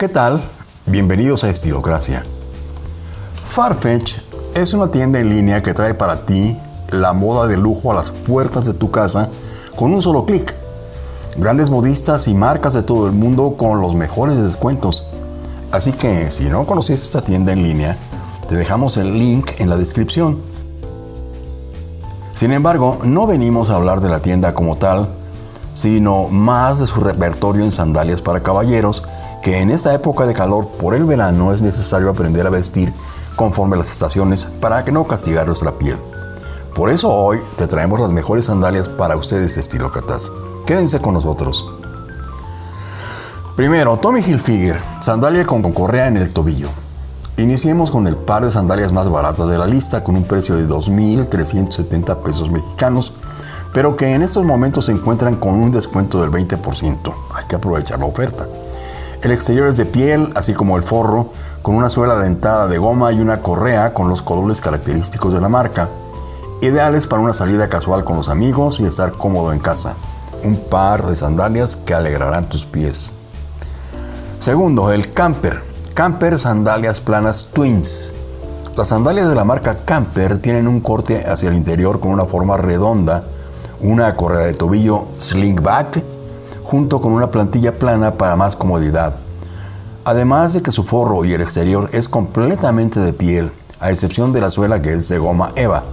¿Qué tal? Bienvenidos a Estilocracia. Farfetch es una tienda en línea que trae para ti la moda de lujo a las puertas de tu casa con un solo clic. Grandes modistas y marcas de todo el mundo con los mejores descuentos. Así que si no conoces esta tienda en línea, te dejamos el link en la descripción. Sin embargo, no venimos a hablar de la tienda como tal, sino más de su repertorio en sandalias para caballeros, que en esta época de calor por el verano es necesario aprender a vestir conforme a las estaciones para que no castigar nuestra piel. Por eso hoy te traemos las mejores sandalias para ustedes de estilo Catas. Quédense con nosotros. Primero, Tommy Hilfiger, sandalia con correa en el tobillo. Iniciemos con el par de sandalias más baratas de la lista con un precio de 2.370 pesos mexicanos, pero que en estos momentos se encuentran con un descuento del 20%. Hay que aprovechar la oferta. El exterior es de piel, así como el forro, con una suela dentada de goma y una correa con los colores característicos de la marca. Ideales para una salida casual con los amigos y estar cómodo en casa. Un par de sandalias que alegrarán tus pies. Segundo, el camper. Camper Sandalias Planas Twins. Las sandalias de la marca Camper tienen un corte hacia el interior con una forma redonda, una correa de tobillo slingback, junto con una plantilla plana para más comodidad. Además de que su forro y el exterior es completamente de piel, a excepción de la suela que es de goma Eva.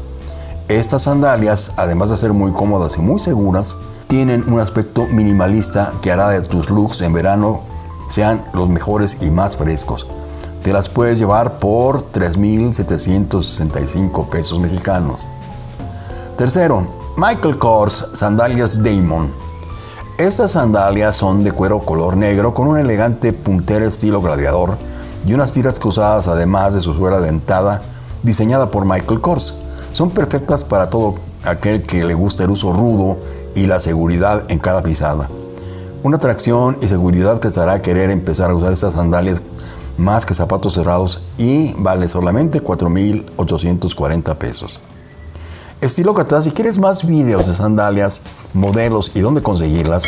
Estas sandalias, además de ser muy cómodas y muy seguras, tienen un aspecto minimalista que hará de tus looks en verano sean los mejores y más frescos. Te las puedes llevar por 3.765 pesos mexicanos. Tercero, Michael Kors Sandalias Damon. Estas sandalias son de cuero color negro con un elegante puntero estilo gladiador y unas tiras cruzadas además de su suela dentada diseñada por Michael Kors. Son perfectas para todo aquel que le gusta el uso rudo y la seguridad en cada pisada. Una atracción y seguridad que te hará querer empezar a usar estas sandalias más que zapatos cerrados y vale solamente 4.840 pesos. Estilo si quieres más videos de sandalias, modelos y dónde conseguirlas,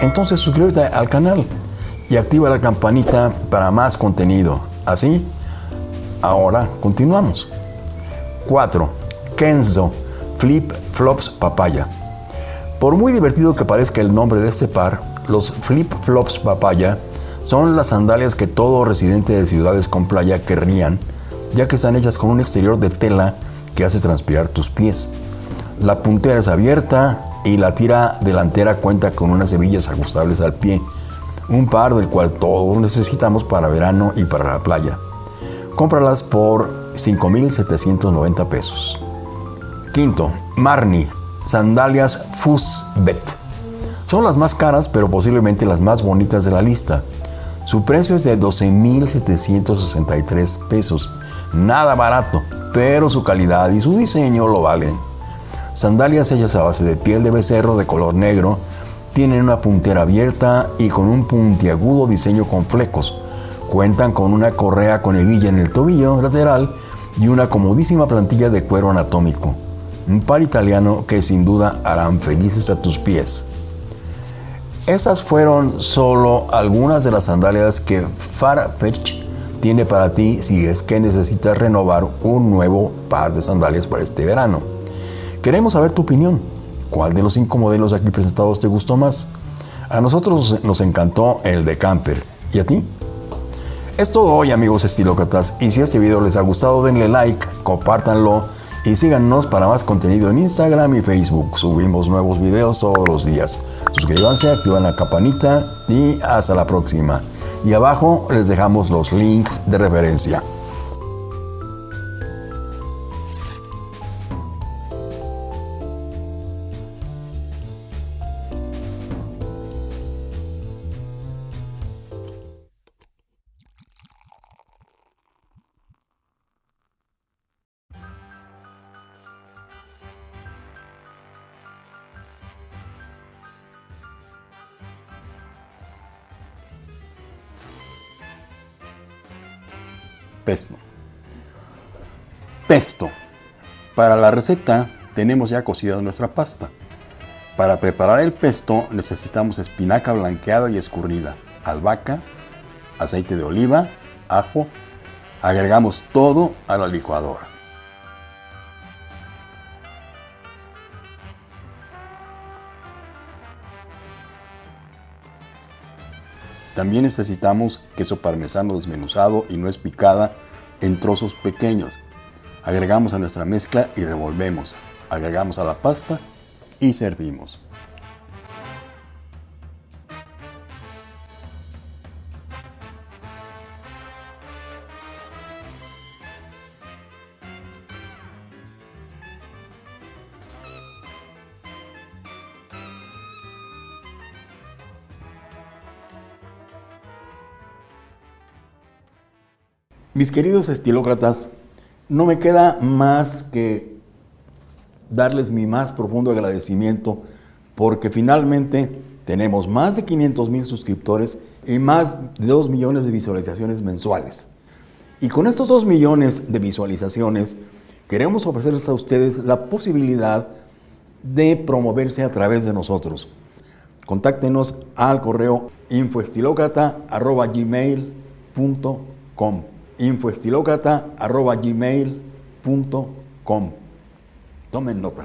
entonces suscríbete al canal y activa la campanita para más contenido. Así, ahora continuamos. 4. Kenzo Flip Flops Papaya. Por muy divertido que parezca el nombre de este par, los flip-flops papaya son las sandalias que todo residente de ciudades con playa querrían, ya que están hechas con un exterior de tela que hace transpirar tus pies. La puntera es abierta y la tira delantera cuenta con unas hebillas ajustables al pie, un par del cual todos necesitamos para verano y para la playa. Cómpralas por 5.790 pesos. Quinto, Marni, sandalias Fusbet. Son las más caras, pero posiblemente las más bonitas de la lista. Su precio es de 12.763 pesos. Nada barato, pero su calidad y su diseño lo valen. Sandalias hechas a base de piel de becerro de color negro, tienen una puntera abierta y con un puntiagudo diseño con flecos. Cuentan con una correa con hebilla en el tobillo lateral y una comodísima plantilla de cuero anatómico. Un par italiano que sin duda harán felices a tus pies. Estas fueron solo algunas de las sandalias que Farfetch tiene para ti si es que necesitas renovar un nuevo par de sandalias para este verano. Queremos saber tu opinión. ¿Cuál de los cinco modelos aquí presentados te gustó más? A nosotros nos encantó el de Camper. ¿Y a ti? Es todo hoy amigos estilócratas y si este video les ha gustado denle like, compártanlo y síganos para más contenido en Instagram y Facebook. Subimos nuevos videos todos los días. Suscríbanse, activan la campanita y hasta la próxima. Y abajo les dejamos los links de referencia. Pesto. Pesto. Para la receta tenemos ya cocida nuestra pasta. Para preparar el pesto necesitamos espinaca blanqueada y escurrida, albahaca, aceite de oliva, ajo. Agregamos todo a la licuadora. También necesitamos queso parmesano desmenuzado y nuez picada en trozos pequeños. Agregamos a nuestra mezcla y revolvemos. Agregamos a la pasta y servimos. Mis queridos estilócratas, no me queda más que darles mi más profundo agradecimiento porque finalmente tenemos más de 500 mil suscriptores y más de 2 millones de visualizaciones mensuales. Y con estos 2 millones de visualizaciones queremos ofrecerles a ustedes la posibilidad de promoverse a través de nosotros. Contáctenos al correo infoestilocrata.gmail.com infoestilocrata.gmail.com Tomen nota.